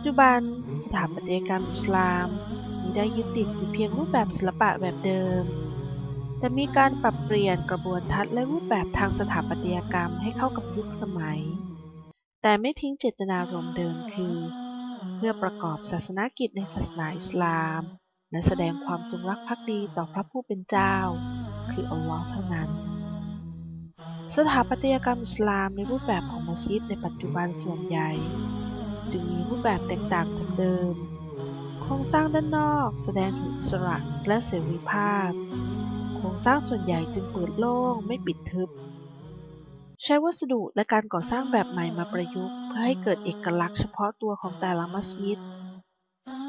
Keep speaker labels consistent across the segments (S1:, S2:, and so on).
S1: ปัจจุบัน สถาปัตยกรรมอิสลามมิได้ยึดติดอยู่เพียงรูปแบบศิลปะแบบเดิม แต่มีการปรับเปลี่ยนกระบวนทัศน์และรูปแบบทางสถาปัตยกรรมให้เข้ากับยุคสมัย แต่ไม่ทิ้งเจตนารมณ์เดิมคือ เพื่อประกอบศาสนกิจในศาสนาอิสลาม และแสดงความจงรักภักดีต่อพระผู้เป็นเจ้า คืออัลลอฮ์เท่านั้นสถาปัตยกรรมอิสลามในรูปแบบของมัสยิดในปัจจุบันส่วนใหญ่ จึงมีรูปแบบแตกต่างจากเดิม โครงสร้างด้านนอกแสดงถึงสระและเสรีภาพ โครงสร้างส่วนใหญ่จึงเปิดโล่งไม่ปิดทึบ ใช้วัสดุและการก่อสร้างแบบใหม่มาประยุกต์เพื่อให้เกิดเอกลักษณ์เฉพาะตัวของแต่ละมัสยิด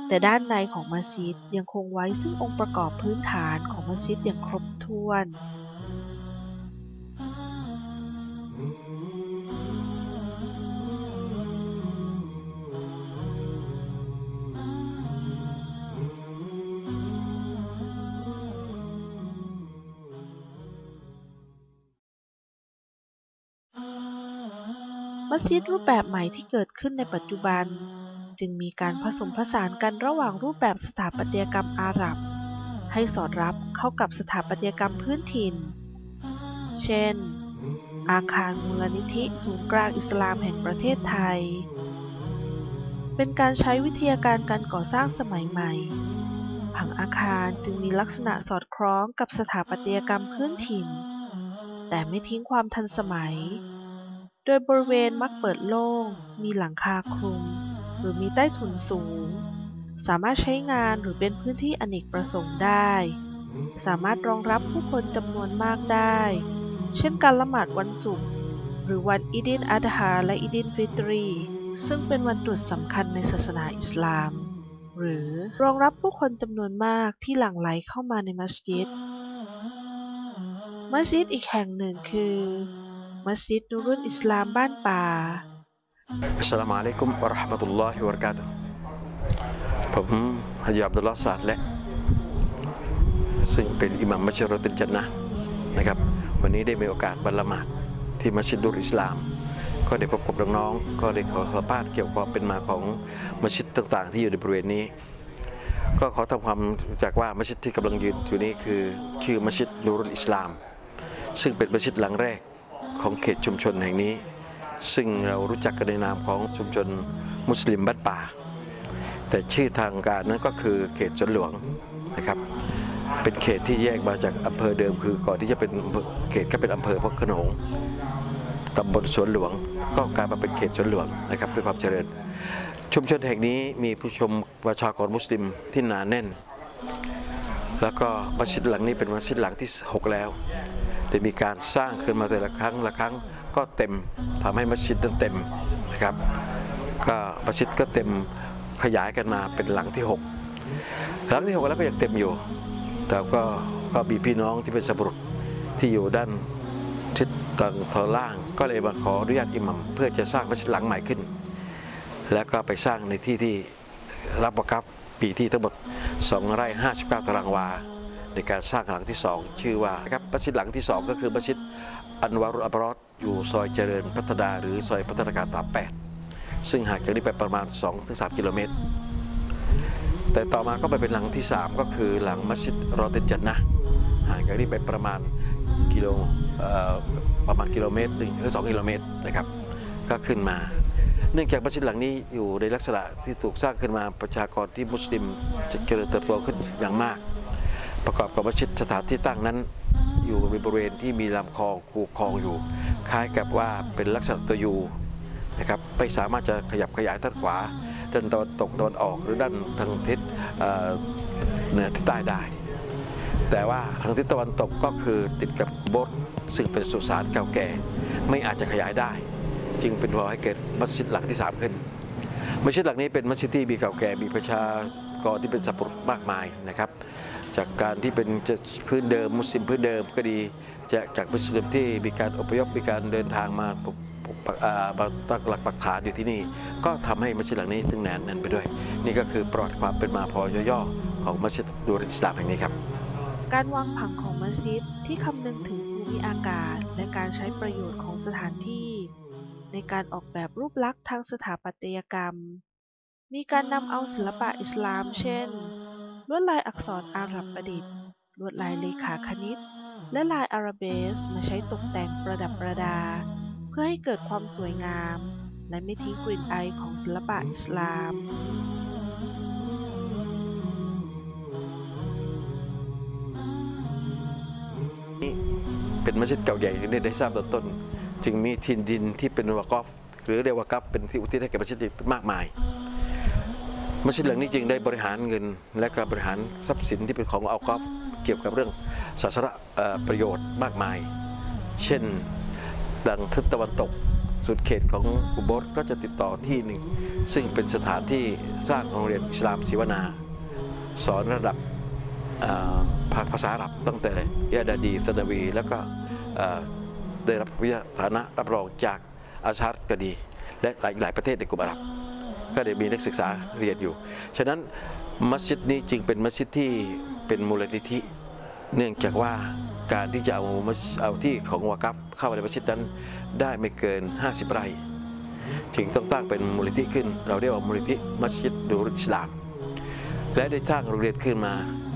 S1: แต่ด้านในของมัสยิดยังคงไว้ซึ่งองค์ประกอบพื้นฐานของมัสยิดอย่างครบถ้วน มัสยิดรูปแบบใหม่ที่เกิดขึ้นในปัจจุบัน จึงมีการผสมผสานกันระหว่างรูปแบบสถาปัตยกรรมอาหรับ ให้สอดรับเข้ากับสถาปัตยกรรมพื้นถิ่น เช่น อาคารมูลนิธิศูนย์กลางอิสลามแห่งประเทศไทย เป็นการใช้วิทยาการการก่อสร้างสมัยใหม่ ผังอาคารจึงมีลักษณะสอดคล้องกับสถาปัตยกรรมพื้นถิ่น แต่ไม่ทิ้งความทันสมัย โดยบริเวณมักเปิดโล่ง มีหลังคาคลุม หรือมีใต้ถุนสูง สามารถใช้งานหรือเป็นพื้นที่อเนกประสงค์ได้ สามารถรองรับผู้คนจำนวนมากได้ เช่นการละหมาดวันศุกร์หรือวันอีดิลอัฎฮาและอีดิลฟิตรี ซึ่งเป็นวันตรุษสำคัญในศาสนาอิสลาม หรือรองรับผู้คนจำนวนมากที่หลั่งไหลเข้ามาในมัสยิด มัสยิดอีกแห่งหนึ่งคือ มัสยิดนูรุนอิสลามบ้านป่า
S2: อัสสลามุอะลัยกุมวะเราะห์มะตุลลอฮิวะบะเราะกาตุฮ์ผมฮะยาบดุลลอฮ์ซาดและซึ่งเป็นอิหมัมมัสยิดรอตินจันนะนะครับ วันนี้ได้มีโอกาสบัลละมาดที่มัสยิดดุลอิสลาม ก็ได้พบกับน้องๆก็ได้ขอสัมภาษณ์เกี่ยวกับเป็นมาของมัสยิดต่างๆ ที่อยู่ในบริเวณนี้ ก็ขอทำความจักว่ามัสยิดที่กำลังยืนอยู่นี้คือชื่อมัสยิดนูรุลอิสลาม ซึ่งเป็นมัสยิดหลังแรก ของเขตชุมชนแห่งนี้ ซึ่งเรารู้จักกันในนามของชุมชนมุสลิมบ้านป่า แต่ชื่อทางการนั้นก็คือเขตสวนหลวงนะครับ เป็นเขตที่แยกมาจากอำเภอเดิมคือก่อนที่จะเป็นเขตก็เป็นอำเภอพระขนงตำบลสวนหลวง ก็กลายมาเป็นเขตสวนหลวงนะครับด้วยความเจริญ ชุมชนแห่งนี้มีผู้ชมประชากรมุสลิมที่หนาแน่น แล้วก็มัสยิดหลังนี้เป็นมัสยิดหลังที่ 6 แล้ว ได้มีการสร้างขึ้นมาแต่ละครั้งละครั้งก็เต็มทำให้มัสยิดนั้นเต็มนะครับ ก็มัสยิดก็เต็มขยายกันมาเป็นหลังที่ 6 หลังที่ 6 แล้วก็ยังเต็มอยู่ แต่ก็ก็มีพี่น้องที่เป็นสบรุษที่อยู่ด้านทิศทางตอนล่าง ก็เลยมาขออนุญาตอิหมัมเพื่อจะสร้างมัสยิดหลังใหม่ขึ้น แล้วก็ไปสร้างในที่ที่รับประกับปีที่ทั้งหมด2ไร่59ตารางวา ในการสร้างหลังที่ 2 ชื่อว่าครับมัสยิดหลังที่ 2 ก็คือมัสยิดอันวารุอับรอดอยู่ซอยเจริญพัฒนาหรือซอยพัฒนาการตาม8ซึ่งห่างจากนี้ไปประมาณ 2-3 กิโลเมตร แต่ต่อมาก็ไปเป็นหลังที่ 3 ก็คือหลังมัสยิดรอเตนจันนะห่างจากนี้ไปประมาณกิโลประมาณกิโลเมตรหนึ่งหรือสองกิโลเมตรนะครับก็ขึ้นมา เนื่องจากมัสยิดหลังนี้อยู่ในลักษณะที่ถูกสร้างขึ้นมาประชากรที่มุสลิมจะเจริญเติบโตขึ้นอย่างมาก ประกอบกับมัสยิดสถานที่ตั้งนั้น อยู่ในบริเวณที่มีลำคลองคูคลองอยู่ คล้ายกับว่าเป็นลักษณะตัวยูนะครับไม่สามารถจะขยับขยายด้านขวาด้านตะวันตกตะวันออกหรือด้านทางทิศเเหนือทิศใต้ได้ แต่ว่าทางทิศตะวันตกก็คือติดกับโบสถ์ซึ่งเป็นสุสานเก่าแก่ ไม่อาจจะขยายได้ จึงเป็นพอให้เกิดมัสยิดหลังที่ 3 ขึ้น มัสยิดหลังนี้เป็นมัสยิดที่มีเก่าแก่มีประชา กรที่เป็นสัพพุรุษมากมายนะครับ จากการที่เป็นพื้นเดิมมุสลิมพื้นเดิมก็ดีจากจากมุสลิมที่มีการอพยพมีการเดินทางมาปกตักอ่ามาตั้งหลักปักฐานอยู่ที่นี่ ก็ทำให้มัสยิดหลังนี้ถึงแนนแน่นไปด้วย นี่ก็คือประวัติความเป็นมาพอย่อๆของมัสยิดดูริสลามแห่งนี้ครับ
S1: การวางผังของมัสยิดที่คำนึงถึงภูมิอากาศ และการใช้ประโยชน์ของสถานที่ ในการออกแบบรูปลักษณ์ทางสถาปัตยกรรม มีการนำเอาศิลปะอิสลาม เช่น ลวดลายอักษรอาหรับประดิษฐ์ ลวดลายเลขาคณิต และลายอาราเบสมาใช้ตกแต่งประดับประดา เพื่อให้เกิดความสวยงาม และไม่ทิ้งกลิ่นอของศิลปะอิสลาม
S2: เป็นมัสยิดเก่าใหญ่ที่ได้ทราบตอนต้น จึงมีทินดินที่เป็นวากอฟหรือเรียกว่ากัฟเป็นที่อุทิศให้แก่มัสยิดมากมาย มัสยิดหลังนี้จึงได้บริหารเงิน และก็บริหารทรัพย์สินที่เป็นของอัลกอฟเกี่ยวกับเรื่องศาสนเอ่อประโยชน์มากมาย เช่นดังทิศตะวันตกสุดเขตของอุบสก็จะติดต่อที่หนึ่ง ซึ่งเป็นสถานที่สร้างโรงเรียนอิสลามศิวนา สอนระดับภาคภาษาอาหรับตั้งแต่ยาดาดีสนาวี แล้วก็ได้รับวิทยาฐานะรับรองจากอาชาร์ก็ดี และหลายหลายประเทศในกลุ่มอาหรับ ก็ได้มีนักศึกษาเรียนอยู่ ฉะนั้นมัสยิดนี้จึงเป็นมัสยิดที่เป็นมูลนิธิ เนื่องจากว่าการที่จะเอามัสเอาที่ของวากัฟเข้าในมัสยิดนั้นได้ไม่เกิน 50 ไร่จึงต้องตั้งเป็นมูลนิธิขึ้น เราเรียกว่ามูลนิธิมัสยิดดูรุติสลาม และได้สร้างโรงเรียนขึ้นมา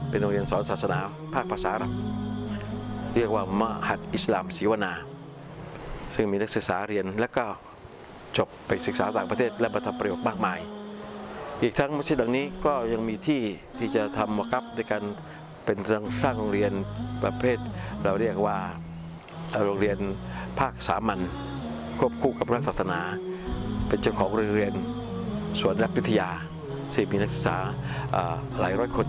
S2: เป็นโรงเรียนสอนศาสนาภาคภาษาอาหรับเรียกว่ามหัดอิสลามศิวนา ซึ่งมีนักศึกษาเรียนและก็ จบไปศึกษาต่างประเทศและมาทำประโยชน์มากมาย อีกทั้งมัสยิดหลังนี้ก็ยังมีที่ที่จะทำวากับในการเป็นสร้างโรงเรียนประเภท เราเรียกว่าโรงเรียนภาคสามัญควบคู่กับรัฐศาสนา เป็นเจ้าของโรงเรียนสวนรักวิทยาซึ่งมีนักศึกษาหลายร้อยคน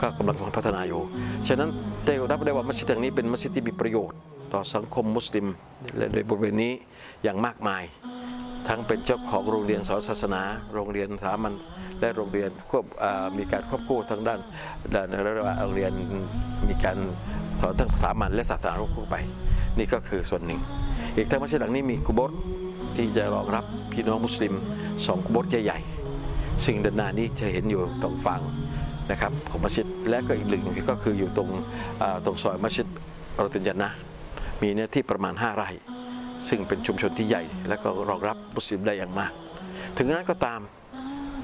S2: ก็กำลังพัฒนาอยู่ ฉะนั้นได้รับได้ว่ามัสยิดแห่งนี้เป็นมัสยิดที่มีประโยชน์ ต่อสังคมมุสลิมและในบริเวณนี้อย่างมากมาย ทั้งเป็นเจ้าของโรงเรียนสอนศาสนา โรงเรียนสามัญและโรงเรียนควบมีการควบคู่ทั้งด้านด้านรียกว่าโรงเรียนมีการสอนทั้งสามัญและศาสนาควบคู่ไป นี่ก็คือส่วนหนึ่ง อีกทั้งมัสยิดหลังนี้มีกุโบสที่จะรองรับพี่น้องมุสลิมสองกุโบสใหญ่ๆซึ่งด้านหน้านี้จะเห็นอยู่ตรงฝั่งนะครับของมัสยิดและก็อีกหนึ่งก็คืออยู่ตรงตรงซอยมัสยิดราตินยันนะมีเนื้อที่ประมาณ 5 ไร่ ซึ่งเป็นชุมชนที่ใหญ่ และก็รองรับมุสลิมได้อย่างมาก ถึงนั้นก็ตาม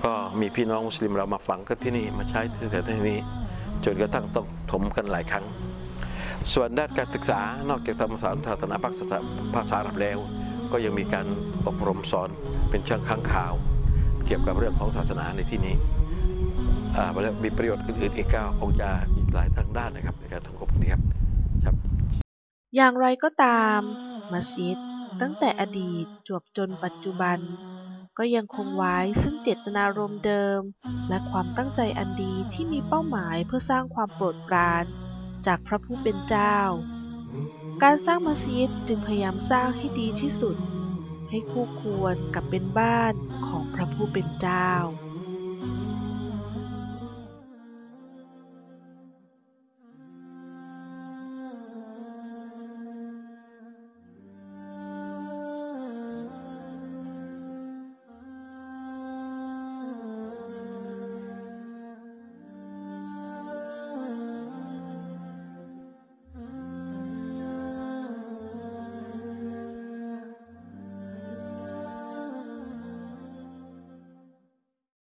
S2: ก็มีพี่น้องมุสลิมเรามาฝังกันที่นี่มาใช้ที่แถวที่นี้ จนกระทั่งต้องถมกันหลายครั้ง ส่วนด้านการศึกษานอกจากธรรมศาสตร์ศาสนาภาคภาษาภาษาอับแล้ว ก็ยังมีการอบรมสอนเป็นเชิงค้างข่าว เกี่ยวกับเรื่องของศาสนาในที่นี้อ่าแล้วมีประโยชน์อื่นๆอีกก็คงจะอีกหลายทางด้านนะครับในการทำกบนี้ครับ
S1: อย่างไรก็ตามมัสยิด ตั้งแต่อดีตจวบจนปัจจุบัน ก็ยังคงไว้ซึ่งเจตนารมณ์เดิม และความตั้งใจอันดีที่มีเป้าหมายเพื่อสร้างความโปรดปราน จากพระผู้เป็นเจ้า การสร้างมัสยิดจึงพยายามสร้างให้ดีที่สุด ให้คู่ควรกับเป็นบ้านของพระผู้เป็นเจ้า